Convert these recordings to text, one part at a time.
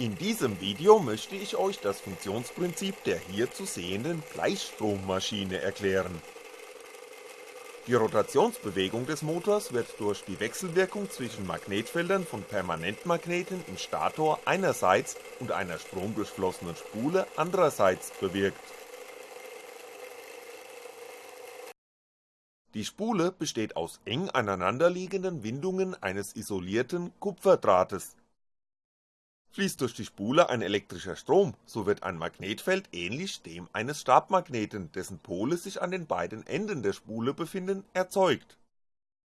In diesem Video möchte ich euch das Funktionsprinzip der hier zu sehenden Gleichstrommaschine erklären. Die Rotationsbewegung des Motors wird durch die Wechselwirkung zwischen Magnetfeldern von Permanentmagneten im Stator einerseits und einer stromdurchflossenen Spule andererseits bewirkt. Die Spule besteht aus eng aneinanderliegenden Windungen eines isolierten Kupferdrahtes Fließt durch die Spule ein elektrischer Strom, so wird ein Magnetfeld ähnlich dem eines Stabmagneten, dessen Pole sich an den beiden Enden der Spule befinden, erzeugt.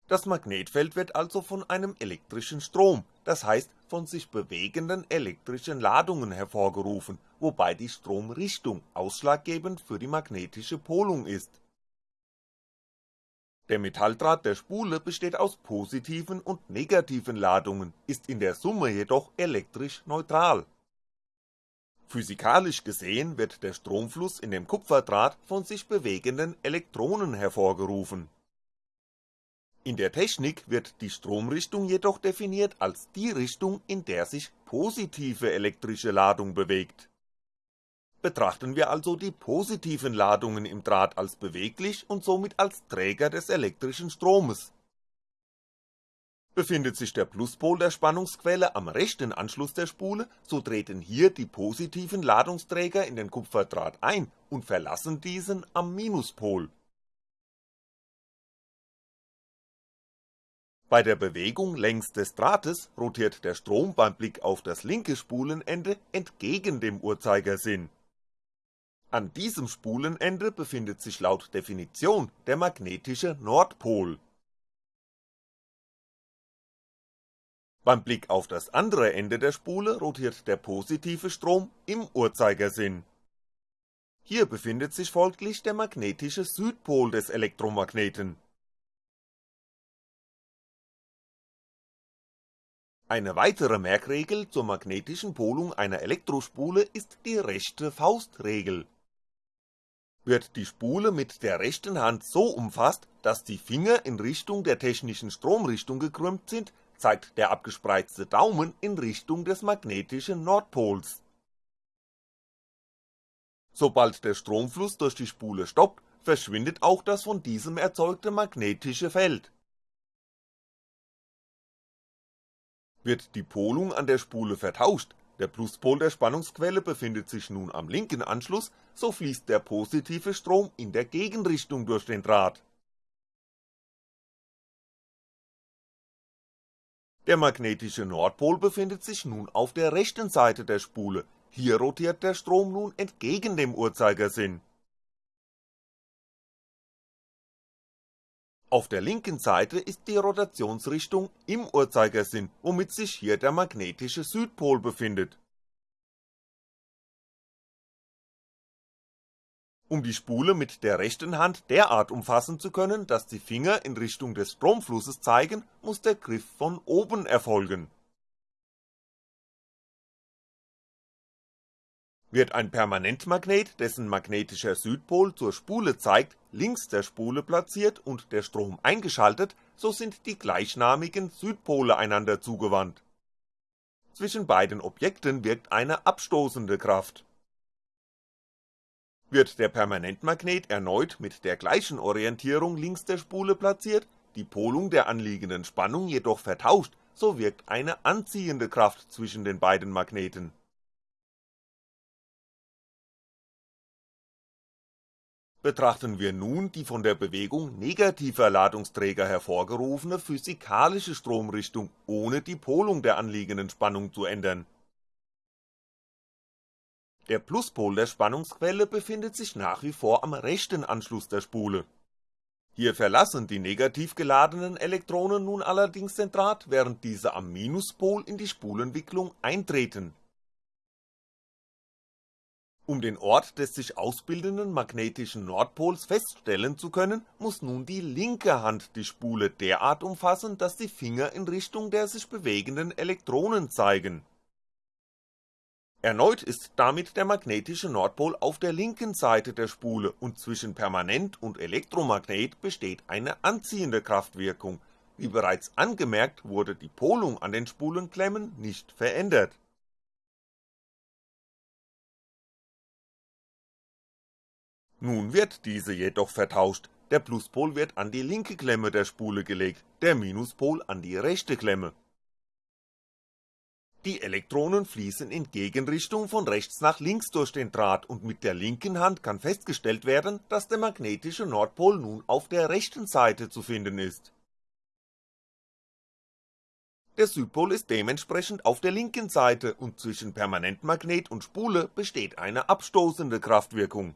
Das Magnetfeld wird also von einem elektrischen Strom, das heißt von sich bewegenden elektrischen Ladungen hervorgerufen, wobei die Stromrichtung ausschlaggebend für die magnetische Polung ist der Metalldraht der Spule besteht aus positiven und negativen Ladungen, ist in der Summe jedoch elektrisch neutral. Physikalisch gesehen wird der Stromfluss in dem Kupferdraht von sich bewegenden Elektronen hervorgerufen. In der Technik wird die Stromrichtung jedoch definiert als die Richtung, in der sich positive elektrische Ladung bewegt Betrachten wir also die positiven Ladungen im Draht als beweglich und somit als Träger des elektrischen Stromes. Befindet sich der Pluspol der Spannungsquelle am rechten Anschluss der Spule, so treten hier die positiven Ladungsträger in den Kupferdraht ein und verlassen diesen am Minuspol. Bei der Bewegung längs des Drahtes rotiert der Strom beim Blick auf das linke Spulenende entgegen dem Uhrzeigersinn an diesem Spulenende befindet sich laut Definition der magnetische Nordpol. Beim Blick auf das andere Ende der Spule rotiert der positive Strom im Uhrzeigersinn. Hier befindet sich folglich der magnetische Südpol des Elektromagneten. Eine weitere Merkregel zur magnetischen Polung einer Elektrospule ist die rechte Faustregel wird die Spule mit der rechten Hand so umfasst, dass die Finger in Richtung der technischen Stromrichtung gekrümmt sind, zeigt der abgespreizte Daumen in Richtung des magnetischen Nordpols. Sobald der Stromfluss durch die Spule stoppt, verschwindet auch das von diesem erzeugte magnetische Feld. Wird die Polung an der Spule vertauscht, der Pluspol der Spannungsquelle befindet sich nun am linken Anschluss, so fließt der positive Strom in der Gegenrichtung durch den Draht. Der magnetische Nordpol befindet sich nun auf der rechten Seite der Spule, hier rotiert der Strom nun entgegen dem Uhrzeigersinn Auf der linken Seite ist die Rotationsrichtung im Uhrzeigersinn, womit sich hier der magnetische Südpol befindet. Um die Spule mit der rechten Hand derart umfassen zu können, dass die Finger in Richtung des Stromflusses zeigen, muss der Griff von oben erfolgen Wird ein Permanentmagnet, dessen magnetischer Südpol zur Spule zeigt, links der Spule platziert und der Strom eingeschaltet, so sind die gleichnamigen Südpole einander zugewandt. Zwischen beiden Objekten wirkt eine abstoßende Kraft. Wird der Permanentmagnet erneut mit der gleichen Orientierung links der Spule platziert, die Polung der anliegenden Spannung jedoch vertauscht, so wirkt eine anziehende Kraft zwischen den beiden Magneten Betrachten wir nun die von der Bewegung negativer Ladungsträger hervorgerufene physikalische Stromrichtung, ohne die Polung der anliegenden Spannung zu ändern. Der Pluspol der Spannungsquelle befindet sich nach wie vor am rechten Anschluss der Spule. Hier verlassen die negativ geladenen Elektronen nun allerdings den Draht, während diese am Minuspol in die Spulenwicklung eintreten um den Ort des sich ausbildenden magnetischen Nordpols feststellen zu können, muss nun die linke Hand die Spule derart umfassen, dass die Finger in Richtung der sich bewegenden Elektronen zeigen. Erneut ist damit der magnetische Nordpol auf der linken Seite der Spule und zwischen Permanent und Elektromagnet besteht eine anziehende Kraftwirkung, wie bereits angemerkt wurde die Polung an den Spulenklemmen nicht verändert. Nun wird diese jedoch vertauscht, der Pluspol wird an die linke Klemme der Spule gelegt, der Minuspol an die rechte Klemme. Die Elektronen fließen in Gegenrichtung von rechts nach links durch den Draht und mit der linken Hand kann festgestellt werden, dass der magnetische Nordpol nun auf der rechten Seite zu finden ist. Der Südpol ist dementsprechend auf der linken Seite und zwischen Permanentmagnet und Spule besteht eine abstoßende Kraftwirkung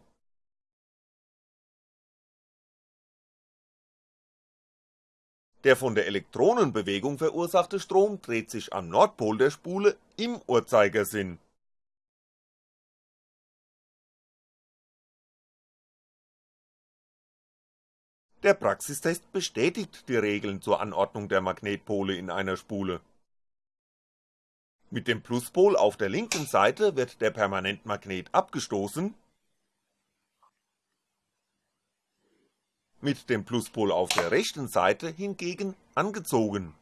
Der von der Elektronenbewegung verursachte Strom dreht sich am Nordpol der Spule im Uhrzeigersinn. Der Praxistest bestätigt die Regeln zur Anordnung der Magnetpole in einer Spule. Mit dem Pluspol auf der linken Seite wird der Permanentmagnet abgestoßen mit dem Pluspol auf der rechten Seite hingegen angezogen.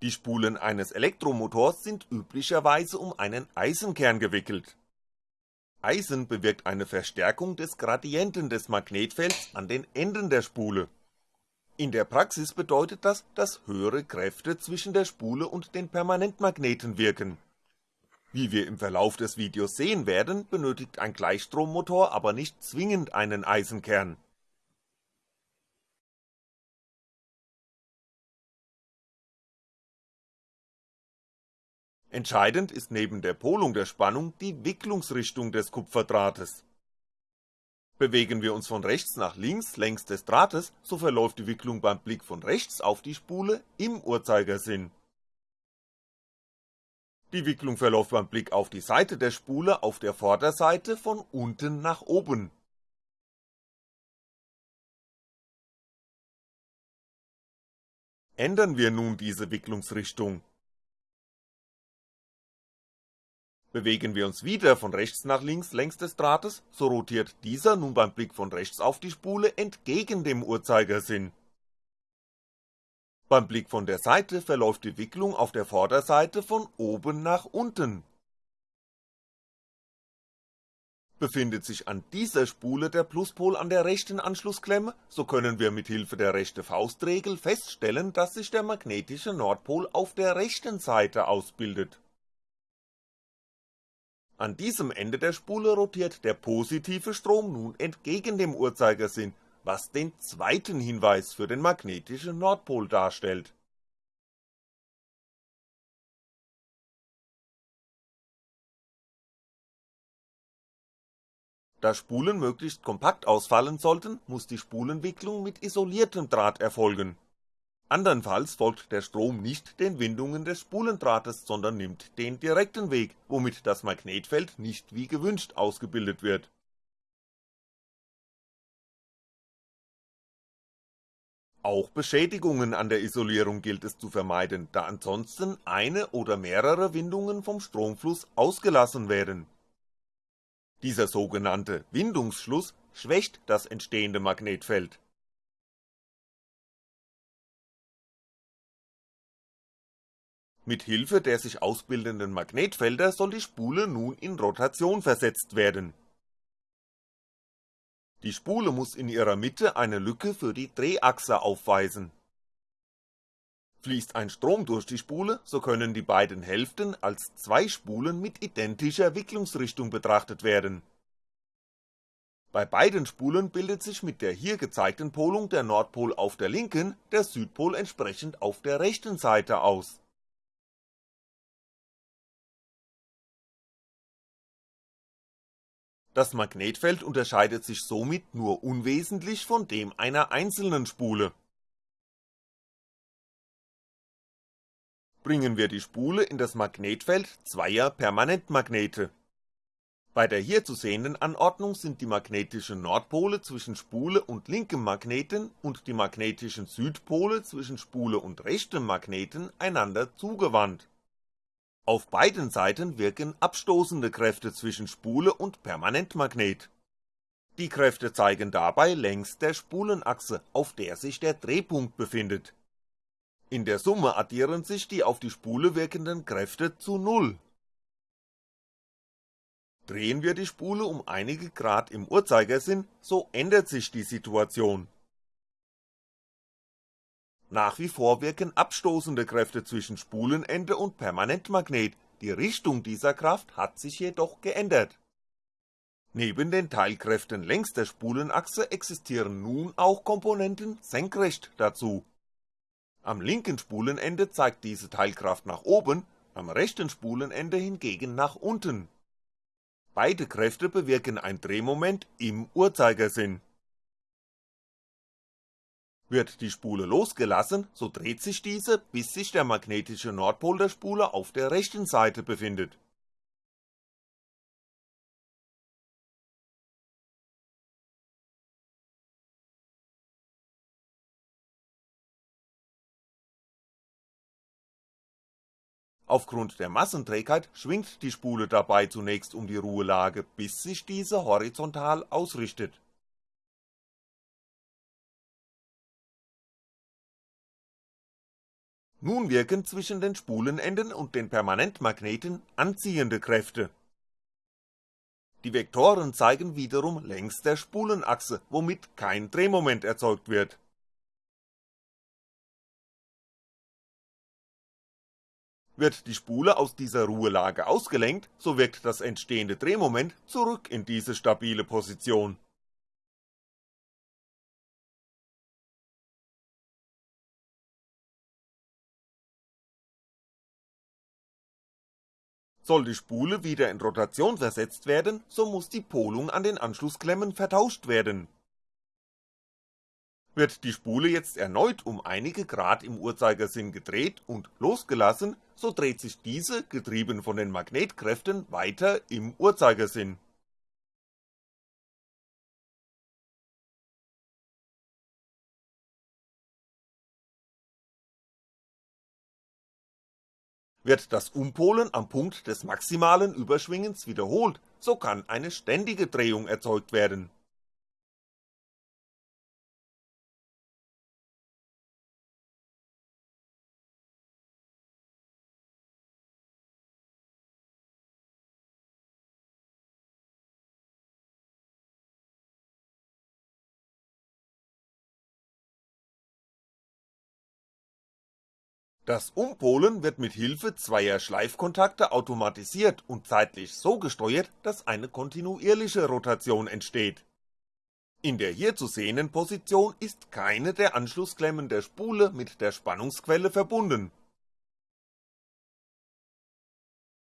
Die Spulen eines Elektromotors sind üblicherweise um einen Eisenkern gewickelt. Eisen bewirkt eine Verstärkung des Gradienten des Magnetfelds an den Enden der Spule. In der Praxis bedeutet das, dass höhere Kräfte zwischen der Spule und den Permanentmagneten wirken wie wir im Verlauf des Videos sehen werden, benötigt ein Gleichstrommotor aber nicht zwingend einen Eisenkern. Entscheidend ist neben der Polung der Spannung die Wicklungsrichtung des Kupferdrahtes. Bewegen wir uns von rechts nach links längs des Drahtes, so verläuft die Wicklung beim Blick von rechts auf die Spule im Uhrzeigersinn die Wicklung verläuft beim Blick auf die Seite der Spule auf der Vorderseite von unten nach oben. Ändern wir nun diese Wicklungsrichtung. Bewegen wir uns wieder von rechts nach links längs des Drahtes, so rotiert dieser nun beim Blick von rechts auf die Spule entgegen dem Uhrzeigersinn beim Blick von der Seite verläuft die Wicklung auf der Vorderseite von oben nach unten. Befindet sich an dieser Spule der Pluspol an der rechten Anschlussklemme, so können wir mit Hilfe der rechte Faustregel feststellen, dass sich der magnetische Nordpol auf der rechten Seite ausbildet. An diesem Ende der Spule rotiert der positive Strom nun entgegen dem Uhrzeigersinn was den zweiten Hinweis für den magnetischen Nordpol darstellt. Da Spulen möglichst kompakt ausfallen sollten, muss die Spulenwicklung mit isoliertem Draht erfolgen. Andernfalls folgt der Strom nicht den Windungen des Spulendrahtes, sondern nimmt den direkten Weg, womit das Magnetfeld nicht wie gewünscht ausgebildet wird Auch Beschädigungen an der Isolierung gilt es zu vermeiden, da ansonsten eine oder mehrere Windungen vom Stromfluss ausgelassen werden. Dieser sogenannte Windungsschluss schwächt das entstehende Magnetfeld. Mit Hilfe der sich ausbildenden Magnetfelder soll die Spule nun in Rotation versetzt werden die Spule muss in ihrer Mitte eine Lücke für die Drehachse aufweisen. Fließt ein Strom durch die Spule, so können die beiden Hälften als zwei Spulen mit identischer Wicklungsrichtung betrachtet werden. Bei beiden Spulen bildet sich mit der hier gezeigten Polung der Nordpol auf der linken, der Südpol entsprechend auf der rechten Seite aus Das Magnetfeld unterscheidet sich somit nur unwesentlich von dem einer einzelnen Spule. Bringen wir die Spule in das Magnetfeld zweier Permanentmagnete. Bei der hier zu sehenden Anordnung sind die magnetischen Nordpole zwischen Spule und linkem Magneten und die magnetischen Südpole zwischen Spule und rechtem Magneten einander zugewandt auf beiden Seiten wirken abstoßende Kräfte zwischen Spule und Permanentmagnet. Die Kräfte zeigen dabei längs der Spulenachse, auf der sich der Drehpunkt befindet. In der Summe addieren sich die auf die Spule wirkenden Kräfte zu Null. Drehen wir die Spule um einige Grad im Uhrzeigersinn, so ändert sich die Situation. Nach wie vor wirken abstoßende Kräfte zwischen Spulenende und Permanentmagnet, die Richtung dieser Kraft hat sich jedoch geändert. Neben den Teilkräften längs der Spulenachse existieren nun auch Komponenten senkrecht dazu. Am linken Spulenende zeigt diese Teilkraft nach oben, am rechten Spulenende hingegen nach unten. Beide Kräfte bewirken ein Drehmoment im Uhrzeigersinn. Wird die Spule losgelassen, so dreht sich diese, bis sich der magnetische Nordpol der Spule auf der rechten Seite befindet Aufgrund der Massenträgheit schwingt die Spule dabei zunächst um die Ruhelage, bis sich diese horizontal ausrichtet. Nun wirken zwischen den Spulenenden und den Permanentmagneten anziehende Kräfte. Die Vektoren zeigen wiederum längs der Spulenachse, womit kein Drehmoment erzeugt wird Wird die Spule aus dieser Ruhelage ausgelenkt, so wirkt das entstehende Drehmoment zurück in diese stabile Position. Soll die Spule wieder in Rotation versetzt werden, so muss die Polung an den Anschlussklemmen vertauscht werden wird die Spule jetzt erneut um einige Grad im Uhrzeigersinn gedreht und losgelassen, so dreht sich diese, getrieben von den Magnetkräften, weiter im Uhrzeigersinn. Wird das Umpolen am Punkt des maximalen Überschwingens wiederholt, so kann eine ständige Drehung erzeugt werden Das Umpolen wird mit Hilfe zweier Schleifkontakte automatisiert und zeitlich so gesteuert, dass eine kontinuierliche Rotation entsteht. In der hier zu sehenden Position ist keine der Anschlussklemmen der Spule mit der Spannungsquelle verbunden.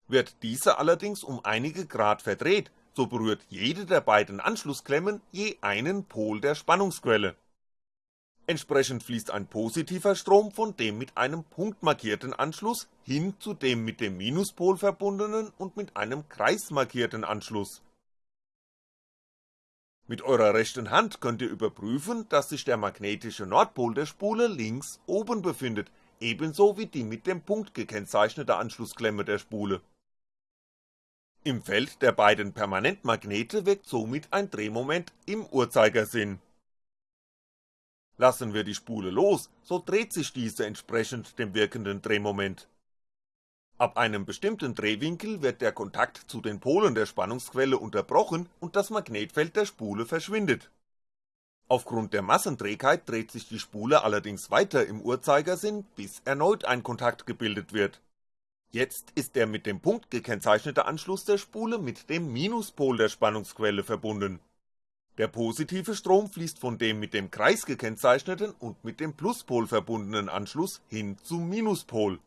Wird diese allerdings um einige Grad verdreht, so berührt jede der beiden Anschlussklemmen je einen Pol der Spannungsquelle Entsprechend fließt ein positiver Strom von dem mit einem punktmarkierten Anschluss hin zu dem mit dem Minuspol verbundenen und mit einem Kreis markierten Anschluss. Mit eurer rechten Hand könnt ihr überprüfen, dass sich der magnetische Nordpol der Spule links oben befindet, ebenso wie die mit dem Punkt gekennzeichnete Anschlussklemme der Spule. Im Feld der beiden Permanentmagnete wirkt somit ein Drehmoment im Uhrzeigersinn Lassen wir die Spule los, so dreht sich diese entsprechend dem wirkenden Drehmoment. Ab einem bestimmten Drehwinkel wird der Kontakt zu den Polen der Spannungsquelle unterbrochen und das Magnetfeld der Spule verschwindet. Aufgrund der Massenträgheit dreht sich die Spule allerdings weiter im Uhrzeigersinn, bis erneut ein Kontakt gebildet wird. Jetzt ist der mit dem Punkt gekennzeichnete Anschluss der Spule mit dem Minuspol der Spannungsquelle verbunden der positive Strom fließt von dem mit dem Kreis gekennzeichneten und mit dem Pluspol verbundenen Anschluss hin zum Minuspol.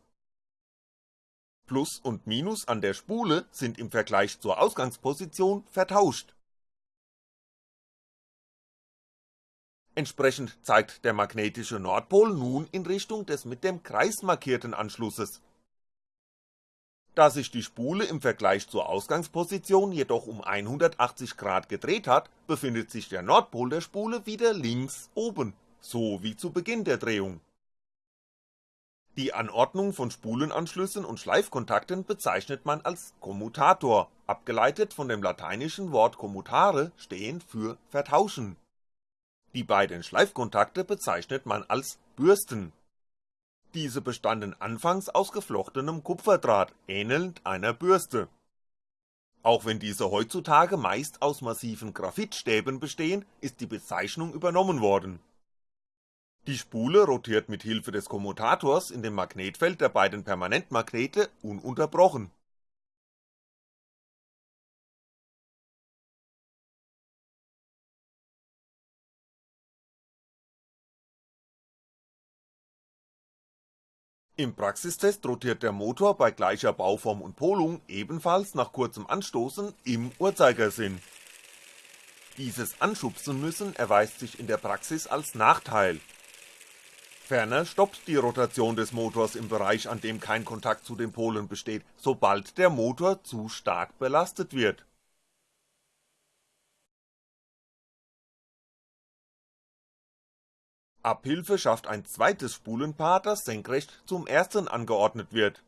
Plus und Minus an der Spule sind im Vergleich zur Ausgangsposition vertauscht. Entsprechend zeigt der magnetische Nordpol nun in Richtung des mit dem Kreis markierten Anschlusses da sich die Spule im Vergleich zur Ausgangsposition jedoch um 180 Grad gedreht hat, befindet sich der Nordpol der Spule wieder links oben, so wie zu Beginn der Drehung. Die Anordnung von Spulenanschlüssen und Schleifkontakten bezeichnet man als Kommutator, abgeleitet von dem lateinischen Wort commutare stehend für vertauschen. Die beiden Schleifkontakte bezeichnet man als Bürsten diese bestanden anfangs aus geflochtenem Kupferdraht, ähnelnd einer Bürste. Auch wenn diese heutzutage meist aus massiven Graphitstäben bestehen, ist die Bezeichnung übernommen worden. Die Spule rotiert mit Hilfe des Kommutators in dem Magnetfeld der beiden Permanentmagnete ununterbrochen Im Praxistest rotiert der Motor bei gleicher Bauform und Polung ebenfalls nach kurzem Anstoßen im Uhrzeigersinn. Dieses Anschubsen müssen erweist sich in der Praxis als Nachteil. Ferner stoppt die Rotation des Motors im Bereich, an dem kein Kontakt zu den Polen besteht, sobald der Motor zu stark belastet wird Abhilfe schafft ein zweites Spulenpaar, das senkrecht zum ersten angeordnet wird.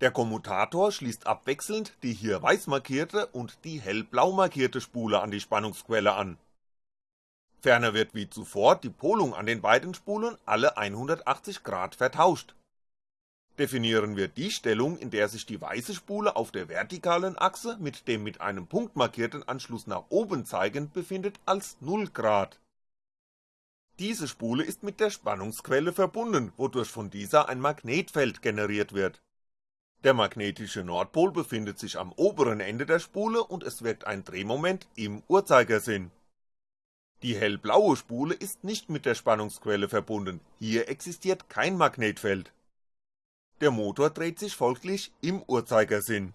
Der Kommutator schließt abwechselnd die hier weiß markierte und die hellblau markierte Spule an die Spannungsquelle an. Ferner wird wie zuvor die Polung an den beiden Spulen alle 180 Grad vertauscht. Definieren wir die Stellung, in der sich die weiße Spule auf der vertikalen Achse mit dem mit einem Punkt markierten Anschluss nach oben zeigend befindet als 0 Grad diese Spule ist mit der Spannungsquelle verbunden, wodurch von dieser ein Magnetfeld generiert wird. Der magnetische Nordpol befindet sich am oberen Ende der Spule und es wirkt ein Drehmoment im Uhrzeigersinn. Die hellblaue Spule ist nicht mit der Spannungsquelle verbunden, hier existiert kein Magnetfeld. Der Motor dreht sich folglich im Uhrzeigersinn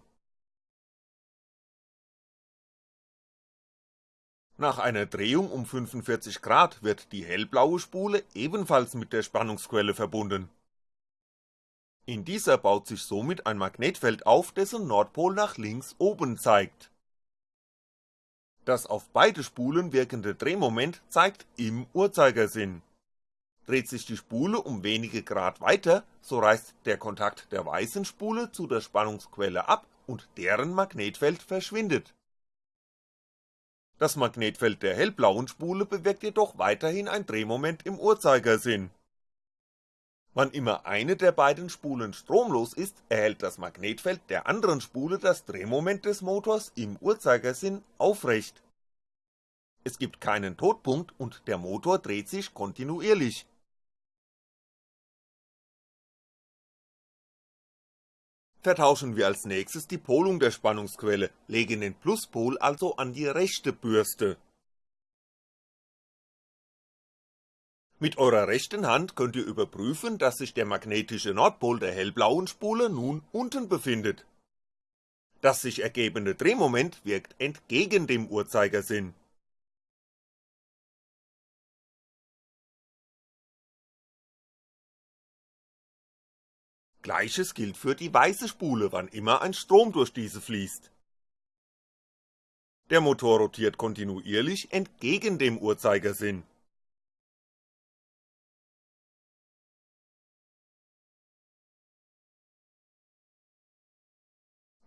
Nach einer Drehung um 45 Grad wird die hellblaue Spule ebenfalls mit der Spannungsquelle verbunden. In dieser baut sich somit ein Magnetfeld auf, dessen Nordpol nach links oben zeigt. Das auf beide Spulen wirkende Drehmoment zeigt im Uhrzeigersinn. Dreht sich die Spule um wenige Grad weiter, so reißt der Kontakt der weißen Spule zu der Spannungsquelle ab und deren Magnetfeld verschwindet das Magnetfeld der hellblauen Spule bewirkt jedoch weiterhin ein Drehmoment im Uhrzeigersinn. Wann immer eine der beiden Spulen stromlos ist, erhält das Magnetfeld der anderen Spule das Drehmoment des Motors im Uhrzeigersinn aufrecht. Es gibt keinen Todpunkt und der Motor dreht sich kontinuierlich vertauschen wir als nächstes die Polung der Spannungsquelle, legen den Pluspol also an die rechte Bürste. Mit eurer rechten Hand könnt ihr überprüfen, dass sich der magnetische Nordpol der hellblauen Spule nun unten befindet. Das sich ergebende Drehmoment wirkt entgegen dem Uhrzeigersinn Gleiches gilt für die weiße Spule, wann immer ein Strom durch diese fließt. Der Motor rotiert kontinuierlich entgegen dem Uhrzeigersinn.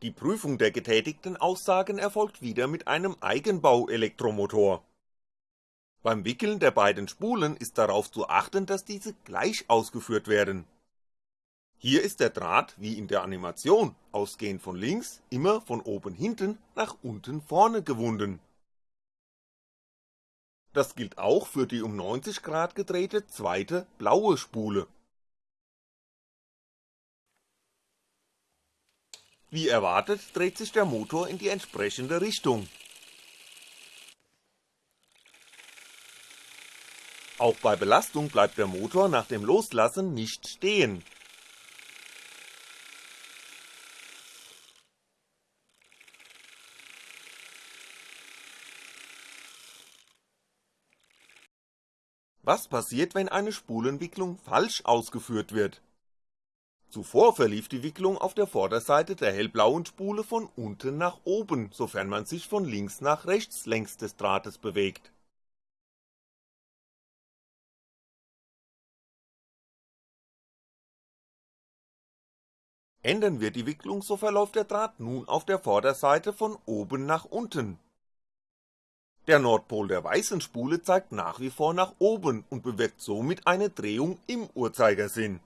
Die Prüfung der getätigten Aussagen erfolgt wieder mit einem Eigenbau-Elektromotor. Beim Wickeln der beiden Spulen ist darauf zu achten, dass diese gleich ausgeführt werden hier ist der Draht, wie in der Animation, ausgehend von links, immer von oben hinten nach unten vorne gewunden. Das gilt auch für die um 90 Grad gedrehte zweite blaue Spule. Wie erwartet dreht sich der Motor in die entsprechende Richtung. Auch bei Belastung bleibt der Motor nach dem Loslassen nicht stehen, Was passiert, wenn eine Spulenwicklung falsch ausgeführt wird? Zuvor verlief die Wicklung auf der Vorderseite der hellblauen Spule von unten nach oben, sofern man sich von links nach rechts längs des Drahtes bewegt. Ändern wir die Wicklung, so verläuft der Draht nun auf der Vorderseite von oben nach unten der Nordpol der weißen Spule zeigt nach wie vor nach oben und bewirkt somit eine Drehung im Uhrzeigersinn.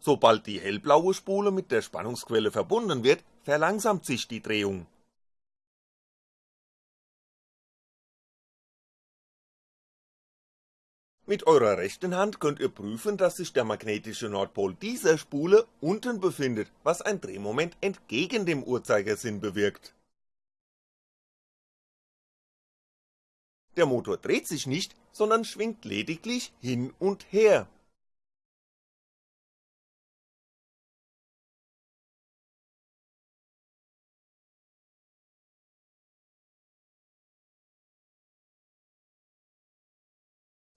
Sobald die hellblaue Spule mit der Spannungsquelle verbunden wird, verlangsamt sich die Drehung Mit eurer rechten Hand könnt ihr prüfen, dass sich der magnetische Nordpol dieser Spule unten befindet, was ein Drehmoment entgegen dem Uhrzeigersinn bewirkt. Der Motor dreht sich nicht, sondern schwingt lediglich hin und her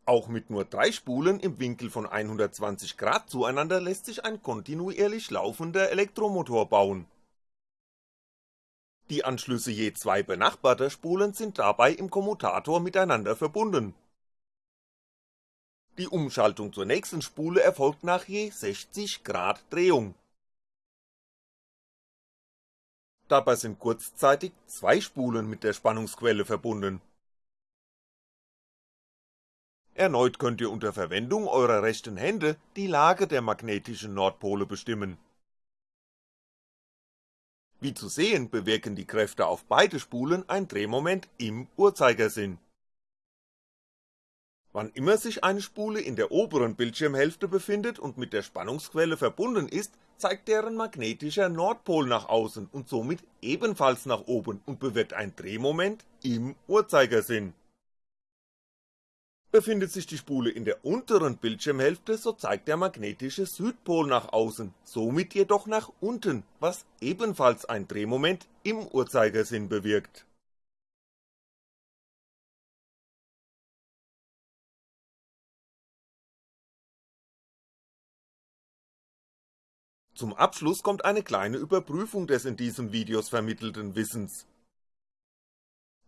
Auch mit nur drei Spulen im Winkel von 120 Grad zueinander lässt sich ein kontinuierlich laufender Elektromotor bauen. Die Anschlüsse je zwei benachbarter Spulen sind dabei im Kommutator miteinander verbunden. Die Umschaltung zur nächsten Spule erfolgt nach je 60 Grad Drehung. Dabei sind kurzzeitig zwei Spulen mit der Spannungsquelle verbunden Erneut könnt ihr unter Verwendung eurer rechten Hände die Lage der magnetischen Nordpole bestimmen. Wie zu sehen bewirken die Kräfte auf beide Spulen ein Drehmoment im Uhrzeigersinn. Wann immer sich eine Spule in der oberen Bildschirmhälfte befindet und mit der Spannungsquelle verbunden ist, zeigt deren magnetischer Nordpol nach außen und somit ebenfalls nach oben und bewirkt ein Drehmoment im Uhrzeigersinn Befindet sich die Spule in der unteren Bildschirmhälfte, so zeigt der magnetische Südpol nach außen, somit jedoch nach unten, was ebenfalls ein Drehmoment im Uhrzeigersinn bewirkt. Zum Abschluss kommt eine kleine Überprüfung des in diesem Videos vermittelten Wissens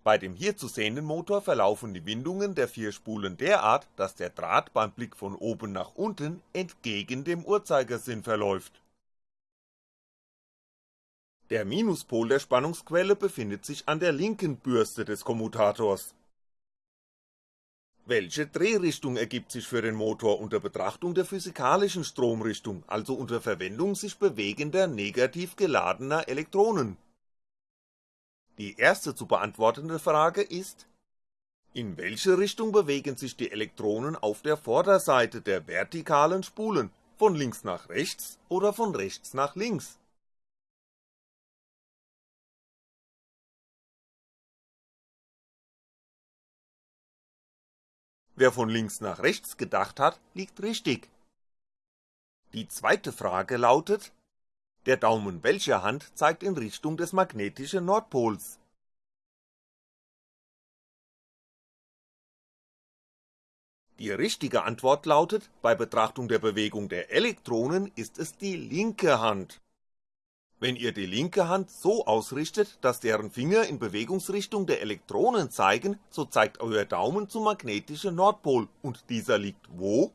bei dem hier zu sehenden Motor verlaufen die Windungen der vier Spulen derart, dass der Draht beim Blick von oben nach unten entgegen dem Uhrzeigersinn verläuft. Der Minuspol der Spannungsquelle befindet sich an der linken Bürste des Kommutators. Welche Drehrichtung ergibt sich für den Motor unter Betrachtung der physikalischen Stromrichtung, also unter Verwendung sich bewegender negativ geladener Elektronen die erste zu beantwortende Frage ist: In welche Richtung bewegen sich die Elektronen auf der Vorderseite der vertikalen Spulen, von links nach rechts oder von rechts nach links? Wer von links nach rechts gedacht hat, liegt richtig. Die zweite Frage lautet der Daumen welcher Hand zeigt in Richtung des magnetischen Nordpols. Die richtige Antwort lautet, bei Betrachtung der Bewegung der Elektronen ist es die linke Hand. Wenn ihr die linke Hand so ausrichtet, dass deren Finger in Bewegungsrichtung der Elektronen zeigen, so zeigt euer Daumen zum magnetischen Nordpol, und dieser liegt wo?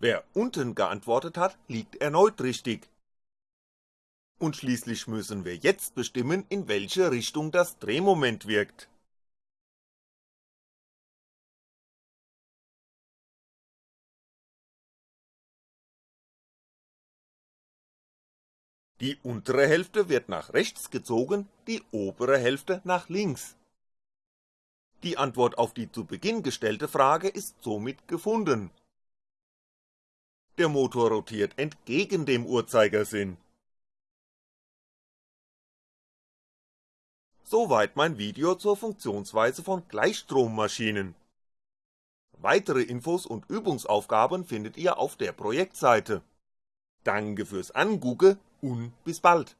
Wer unten geantwortet hat, liegt erneut richtig. Und schließlich müssen wir jetzt bestimmen, in welche Richtung das Drehmoment wirkt. Die untere Hälfte wird nach rechts gezogen, die obere Hälfte nach links. Die Antwort auf die zu Beginn gestellte Frage ist somit gefunden der Motor rotiert entgegen dem Uhrzeigersinn. Soweit mein Video zur Funktionsweise von Gleichstrommaschinen. Weitere Infos und Übungsaufgaben findet ihr auf der Projektseite. Danke fürs Angugge und bis bald